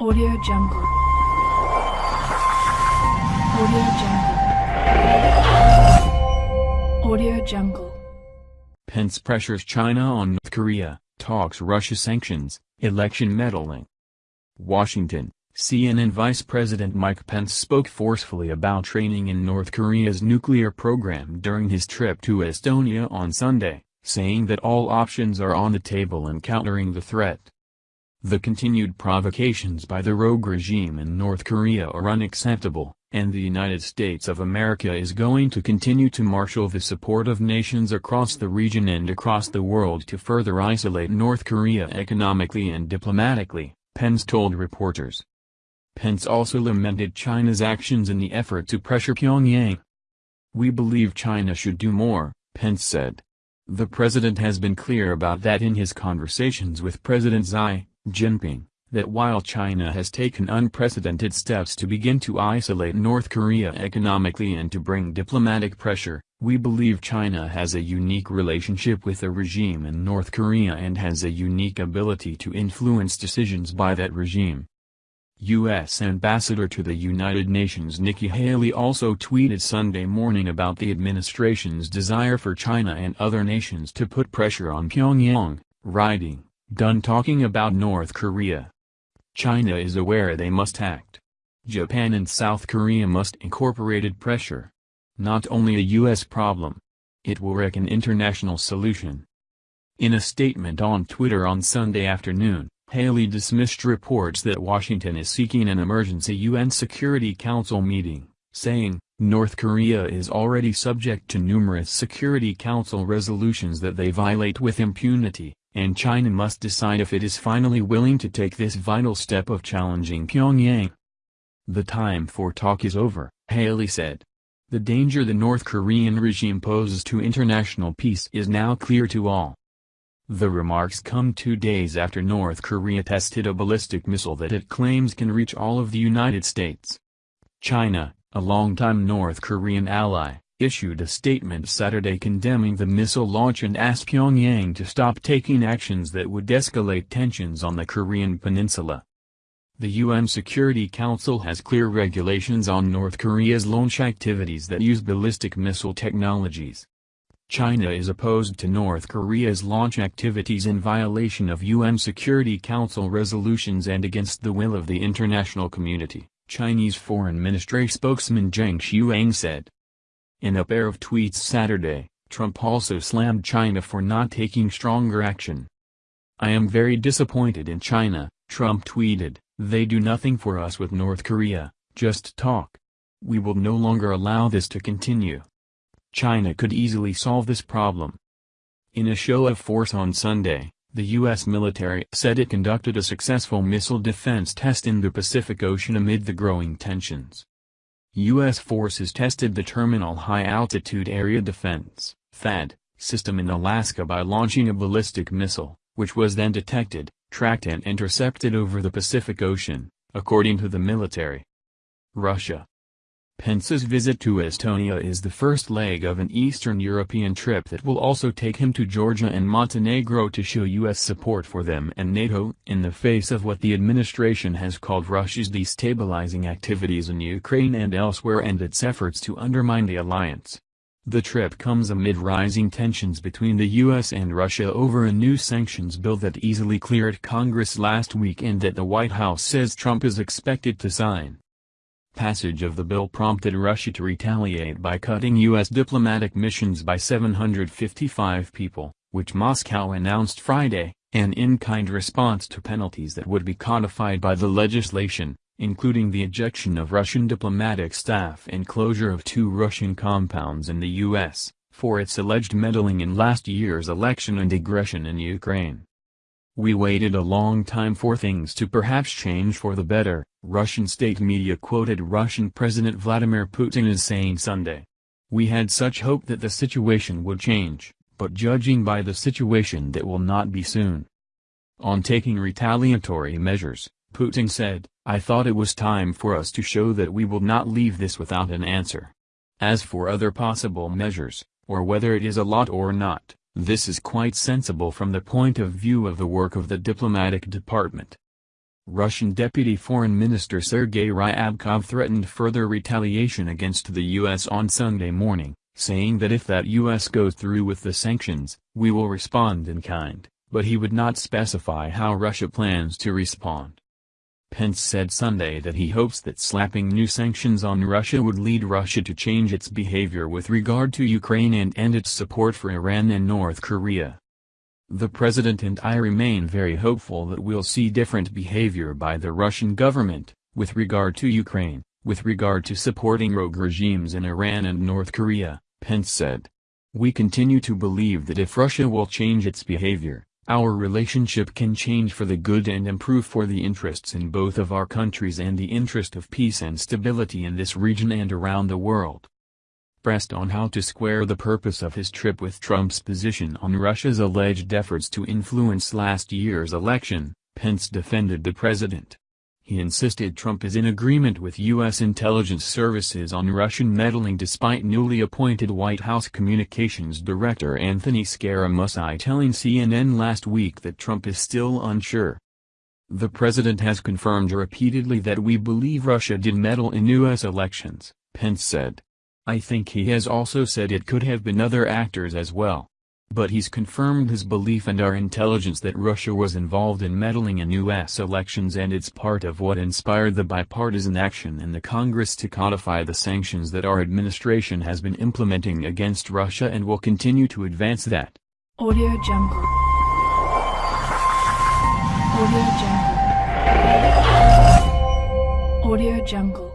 Audio Jungle. Audio Jungle. Audio Jungle. Pence pressures China on North Korea, talks Russia sanctions, election meddling. Washington, CNN Vice President Mike Pence spoke forcefully about training in North Korea's nuclear program during his trip to Estonia on Sunday, saying that all options are on the table in countering the threat. The continued provocations by the rogue regime in North Korea are unacceptable, and the United States of America is going to continue to marshal the support of nations across the region and across the world to further isolate North Korea economically and diplomatically, Pence told reporters. Pence also lamented China's actions in the effort to pressure Pyongyang. We believe China should do more, Pence said. The president has been clear about that in his conversations with President Xi Jinping, that while China has taken unprecedented steps to begin to isolate North Korea economically and to bring diplomatic pressure, we believe China has a unique relationship with the regime in North Korea and has a unique ability to influence decisions by that regime. U.S. Ambassador to the United Nations Nikki Haley also tweeted Sunday morning about the administration's desire for China and other nations to put pressure on Pyongyang, writing, Done talking about North Korea. China is aware they must act. Japan and South Korea must incorporated pressure. Not only a U.S. problem. It will wreck an international solution. In a statement on Twitter on Sunday afternoon, Haley dismissed reports that Washington is seeking an emergency UN Security Council meeting, saying, North Korea is already subject to numerous Security Council resolutions that they violate with impunity and China must decide if it is finally willing to take this vital step of challenging Pyongyang. The time for talk is over, Haley said. The danger the North Korean regime poses to international peace is now clear to all. The remarks come two days after North Korea tested a ballistic missile that it claims can reach all of the United States. China, a longtime North Korean ally, issued a statement Saturday condemning the missile launch and asked Pyongyang to stop taking actions that would escalate tensions on the Korean peninsula. The UN Security Council has clear regulations on North Korea's launch activities that use ballistic missile technologies. China is opposed to North Korea's launch activities in violation of UN Security Council resolutions and against the will of the international community, Chinese Foreign Ministry spokesman Geng Shuang said. In a pair of tweets Saturday, Trump also slammed China for not taking stronger action. I am very disappointed in China, Trump tweeted, they do nothing for us with North Korea, just talk. We will no longer allow this to continue. China could easily solve this problem. In a show of force on Sunday, the U.S. military said it conducted a successful missile defense test in the Pacific Ocean amid the growing tensions. U.S. forces tested the Terminal High Altitude Area Defense THAAD, system in Alaska by launching a ballistic missile, which was then detected, tracked and intercepted over the Pacific Ocean, according to the military. Russia Pence's visit to Estonia is the first leg of an Eastern European trip that will also take him to Georgia and Montenegro to show U.S. support for them and NATO in the face of what the administration has called Russia's destabilizing activities in Ukraine and elsewhere and its efforts to undermine the alliance. The trip comes amid rising tensions between the U.S. and Russia over a new sanctions bill that easily cleared Congress last week and that the White House says Trump is expected to sign. Passage of the bill prompted Russia to retaliate by cutting U.S. diplomatic missions by 755 people, which Moscow announced Friday, an in-kind response to penalties that would be codified by the legislation, including the ejection of Russian diplomatic staff and closure of two Russian compounds in the U.S., for its alleged meddling in last year's election and aggression in Ukraine. We waited a long time for things to perhaps change for the better, Russian state media quoted Russian President Vladimir Putin as saying Sunday. We had such hope that the situation would change, but judging by the situation that will not be soon. On taking retaliatory measures, Putin said, I thought it was time for us to show that we will not leave this without an answer. As for other possible measures, or whether it is a lot or not, this is quite sensible from the point of view of the work of the diplomatic department. Russian Deputy Foreign Minister Sergei Ryabkov threatened further retaliation against the U.S. on Sunday morning, saying that if that U.S. goes through with the sanctions, we will respond in kind, but he would not specify how Russia plans to respond. Pence said Sunday that he hopes that slapping new sanctions on Russia would lead Russia to change its behavior with regard to Ukraine and end its support for Iran and North Korea. The president and I remain very hopeful that we'll see different behavior by the Russian government, with regard to Ukraine, with regard to supporting rogue regimes in Iran and North Korea, Pence said. We continue to believe that if Russia will change its behavior, our relationship can change for the good and improve for the interests in both of our countries and the interest of peace and stability in this region and around the world. Pressed on how to square the purpose of his trip with Trump's position on Russia's alleged efforts to influence last year's election, Pence defended the president. He insisted Trump is in agreement with U.S. intelligence services on Russian meddling despite newly appointed White House Communications Director Anthony Scaramucci telling CNN last week that Trump is still unsure. The president has confirmed repeatedly that we believe Russia did meddle in U.S. elections, Pence said. I think he has also said it could have been other actors as well. But he's confirmed his belief and our intelligence that Russia was involved in meddling in U.S. elections and it's part of what inspired the bipartisan action in the Congress to codify the sanctions that our administration has been implementing against Russia and will continue to advance that. Audio Jungle. Audio Jungle. Audio Jungle.